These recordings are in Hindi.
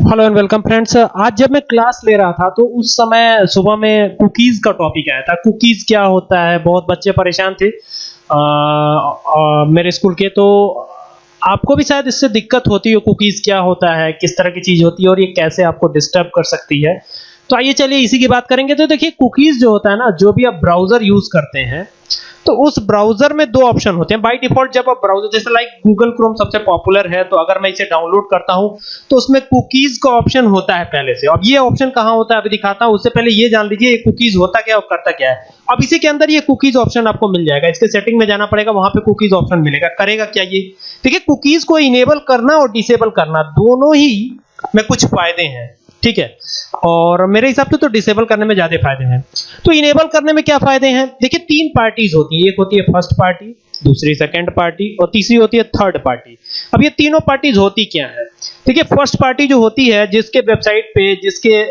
हेलो एंड वेलकम फ्रेंड्स आज जब मैं क्लास ले रहा था तो उस समय सुबह में कुकीज़ का टॉपिक आया था। कुकीज़ क्या होता है? बहुत बच्चे परेशान थे आ, आ, मेरे स्कूल के। तो आपको भी शायद इससे दिक्कत होती हो कुकीज़ क्या होता है किस तरह की चीज़ होती है और ये कैसे आपको डिस्टर्ब कर सकती है? तो आइए चलिए इसी की बात करेंगे। तो देखिए कुकीज़ जो होता है ना, जो भी आप ब्राउज़र यूज़ करते हैं तो उस ब्राउज़र में दो ऑप्शन होते हैं। बाय डिफ़ॉल्ट जब आप ब्राउज़र जैसे लाइक गूगल क्रोम सबसे पॉपुलर है तो अगर मैं इसे डाउनलोड करता हूँ तो उसमें कुकीज का ऑप्शन होता है पहले से। अब ये ऑप्शन कहाँ होता है, अभी दिखाता हूँ, उससे पहले ये जान लीजिए, ये कुकीज होता क्या, और करता क्या है। अब इसी के अंदर ये कुकीज ऑप्शन आपको मिल जाएगा। इसके सेटिंग में जाना पड़ेगा, वहाँ पे कुकीज ऑप्शन मिलेगा। करेगा क्या ये? देखिए कुकीज को इनेबल करना और डिसेबल करना, दोनों ही में कुछ फ़ायदे हैं। ठीक है? और मेरे हिसाब से तो डिसेबल करने में ज़्यादा फ़ायदे हैं। तो इनेबल करने में क्या फ़ायदे हैं? देखिए, तीन पार्टीज़ होती है। एक होती है फ़र्स्ट पार्टी दूसरी सेकेंड पार्टी और तीसरी होती है थर्ड पार्टी अब ये तीनों पार्टीज़ होती क्या है? देखिए फ़र्स्ट पार्टी जो होती है, जिसके वेबसाइट पे, जिसके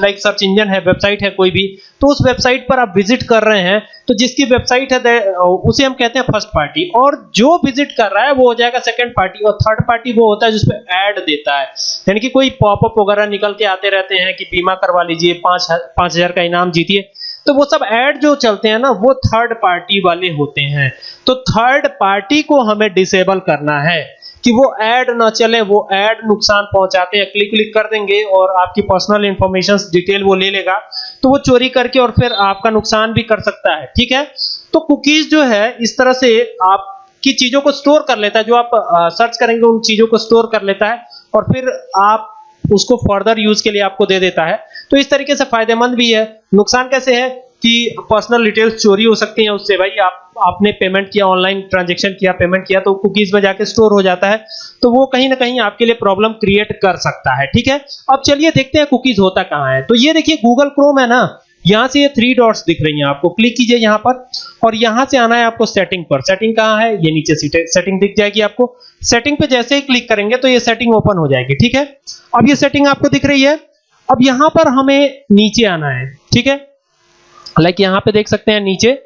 लाइक सर्च इंजन है वेबसाइट है कोई भी तो उस वेबसाइट पर आप विज़िट कर रहे हैं तो जिसकी वेबसाइट है उसे हम कहते हैं फ़र्स्ट पार्टी और जो विज़िट कर रहा है, वो हो जाएगा सेकंड पार्टी और थर्ड पार्टी वो होता है जिसपे ऐड देता है। यानी कि कोई पॉपअप वगैरह निकल के आते रहते हैं कि बीमा करवा लीजिए, पाँच पाँच हज़ार का इनाम जीतिए तो वो सब ऐड जो चलते हैं ना, वो थर्ड पार्टी वाले होते हैं। तो थर्ड पार्टी को हमें डिसेबल करना है। कि वो ऐड ना चले, वो ऐड नुकसान पहुंचाते हैं। क्लिक क्लिक कर देंगे और आपकी पर्सनल इंफॉर्मेशन डिटेल वो ले लेगा। तो वो चोरी करके और फिर आपका नुकसान भी कर सकता है, ठीक है? तो कुकीज जो है, इस तरह से आपकी चीज़ों को स्टोर कर लेता है। जो आप सर्च करेंगे, उन चीज़ों को स्टोर कर लेता है और फिर आप उसको फर्दर यूज़ के लिए आपको दे देता है। तो इस तरीके से फ़ायदेमंद भी है। नुकसान कैसे है? कि पर्सनल डिटेल्स चोरी हो सकती हैं उससे। भाई, आप, आपने पेमेंट किया ऑनलाइन ट्रांजेक्शन किया पेमेंट किया तो कुकीज में जाके स्टोर हो जाता है। तो वो कहीं ना कहीं आपके लिए प्रॉब्लम क्रिएट कर सकता है, ठीक है? अब चलिए देखते हैं कुकीज होता कहाँ है। तो ये देखिए गूगल क्रोम है ना, यहाँ से ये थ्री डॉट्स दिख रही हैं आपको। क्लिक कीजिए यहाँ पर और यहाँ से आना है आपको सेटिंग पर। सेटिंग कहाँ है? ये नीचे सेटिंग दिख जाएगी आपको। सेटिंग पे जैसे ही क्लिक करेंगे तो ये सेटिंग ओपन हो जाएगी, ठीक है? अब ये सेटिंग आपको दिख रही है। अब यहाँ पर हमें नीचे आना है, ठीक है? लाइक यहाँ पे देख सकते हैं नीचे,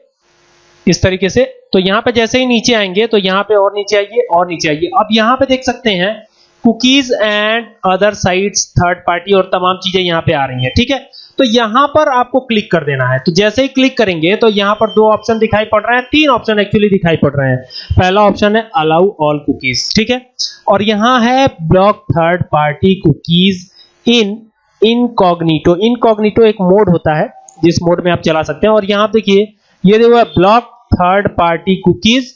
इस तरीके से। तो यहाँ पे जैसे ही नीचे आएँगे तो यहाँ पे और नीचे आइए, और नीचे आइए। अब यहाँ पे देख सकते हैं cookies and other sites third party और तमाम चीज़ें यहाँ पे आ रही हैं, ठीक है? तो यहाँ पर आपको क्लिक कर देना है। तो जैसे ही क्लिक करेंगे तो यहाँ पर दो ऑप्शन दिखाई पड़ रहे हैं, तीन ऑप्शन एक्चुअली दिखाई पड़ रहे हैं। पहला ऑप्शन है अलाउ ऑल कुकीज ठीक है? और यहाँ है block third party cookies in incognito incognito एक मोड होता है। जिस मोड में आप चला सकते हैं। और यहाँ देखिए, ये देखो block third party cookies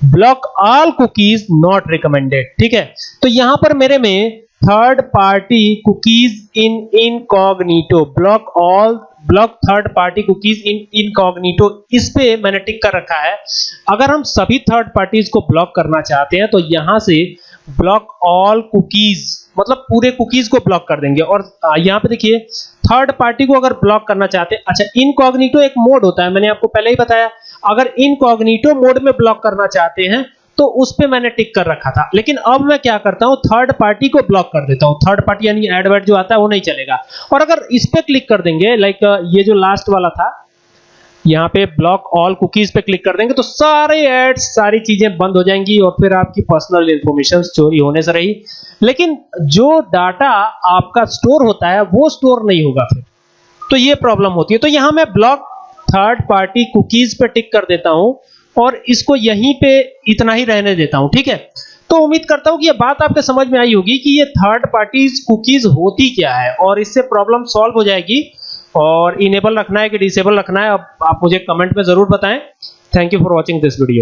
block all cookies not recommended ठीक है? तो यहाँ पर मेरे में third party cookies in incognito block all block third party cookies in incognito इस पे मैंने टिक कर रखा है। अगर हम सभी थर्ड पार्टीज़ को ब्लॉक करना चाहते हैं तो यहाँ से ब्लॉक ऑल कुकीज मतलब पूरे कुकीज को ब्लॉक कर देंगे। और यहाँ पे देखिए थर्ड पार्टी को अगर ब्लॉक करना चाहते हैं अच्छा इनकॉग्निटो एक मोड होता है, मैंने आपको पहले ही बताया। अगर इनकॉग्निटो मोड में ब्लॉक करना चाहते हैं तो उस पे मैंने टिक कर रखा था। लेकिन अब मैं क्या करता हूँ थर्ड पार्टी को ब्लॉक कर देता हूँ। थर्ड पार्टी यानी एडवर्ट जो आता है, वो नहीं चलेगा। और अगर इस पे क्लिक कर देंगे लाइक ये जो लास्ट वाला था यहाँ पे ब्लॉक ऑल कुकीज पे क्लिक कर देंगे तो सारे एड्स सारी चीज़ें बंद हो जाएँगी और फिर आपकी पर्सनल इंफॉर्मेशन चोरी होने से रही। लेकिन जो डाटा आपका स्टोर होता है, वो स्टोर नहीं होगा फिर। तो ये प्रॉब्लम होती है। तो यहाँ मैं ब्लॉक थर्ड पार्टी कुकीज पे टिक कर देता हूँ और इसको यहीं पे इतना ही रहने देता हूँ, ठीक है? तो उम्मीद करता हूँ कि ये बात आपके समझ में आई होगी कि ये थर्ड पार्टी कुकीज होती क्या है और इससे प्रॉब्लम सॉल्व हो जाएगी। और इनेबल रखना है कि डिसेबल रखना है, अब आप मुझे कमेंट में ज़रूर बताएँ। Thank you for watching this video